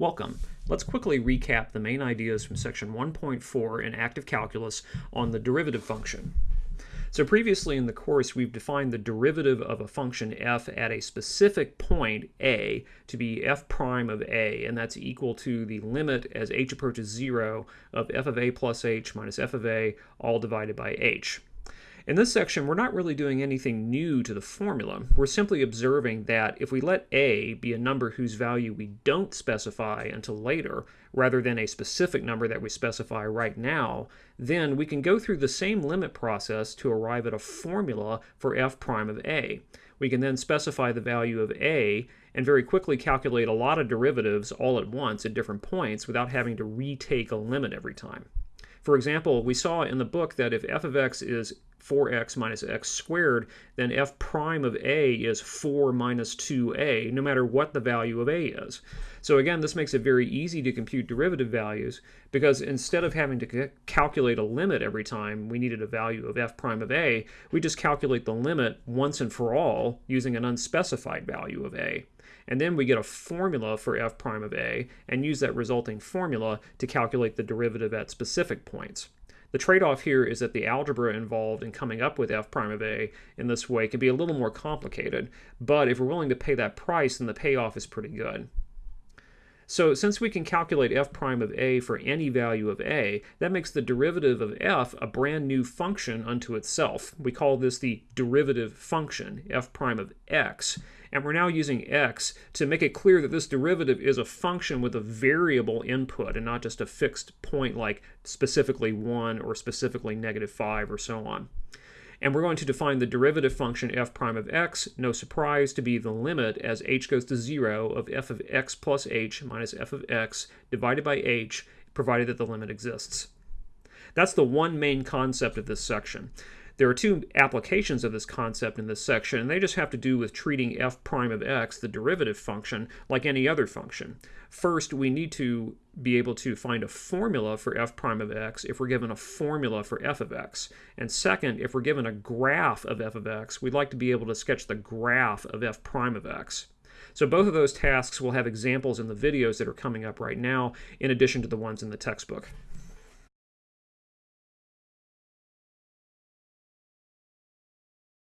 Welcome. Let's quickly recap the main ideas from section 1.4 in active calculus on the derivative function. So previously in the course, we've defined the derivative of a function f at a specific point a to be f prime of a, and that's equal to the limit as h approaches 0 of f of a plus h minus f of a all divided by h. In this section, we're not really doing anything new to the formula. We're simply observing that if we let a be a number whose value we don't specify until later, rather than a specific number that we specify right now, then we can go through the same limit process to arrive at a formula for f prime of a. We can then specify the value of a and very quickly calculate a lot of derivatives all at once at different points without having to retake a limit every time. For example, we saw in the book that if f of x is 4x minus x squared, then f prime of a is 4 minus 2a, no matter what the value of a is. So again, this makes it very easy to compute derivative values because instead of having to calculate a limit every time we needed a value of f prime of a, we just calculate the limit once and for all using an unspecified value of a and then we get a formula for f prime of a and use that resulting formula to calculate the derivative at specific points. The trade-off here is that the algebra involved in coming up with f prime of a in this way can be a little more complicated, but if we're willing to pay that price, then the payoff is pretty good. So since we can calculate f prime of a for any value of a, that makes the derivative of f a brand new function unto itself. We call this the derivative function, f prime of x. And we're now using x to make it clear that this derivative is a function with a variable input and not just a fixed point like specifically 1 or specifically negative 5 or so on. And we're going to define the derivative function f prime of x, no surprise, to be the limit as h goes to 0 of f of x plus h minus f of x divided by h, provided that the limit exists. That's the one main concept of this section. There are two applications of this concept in this section, and they just have to do with treating f prime of x, the derivative function, like any other function. First, we need to be able to find a formula for f prime of x if we're given a formula for f of x. And second, if we're given a graph of f of x, we'd like to be able to sketch the graph of f prime of x. So both of those tasks will have examples in the videos that are coming up right now, in addition to the ones in the textbook.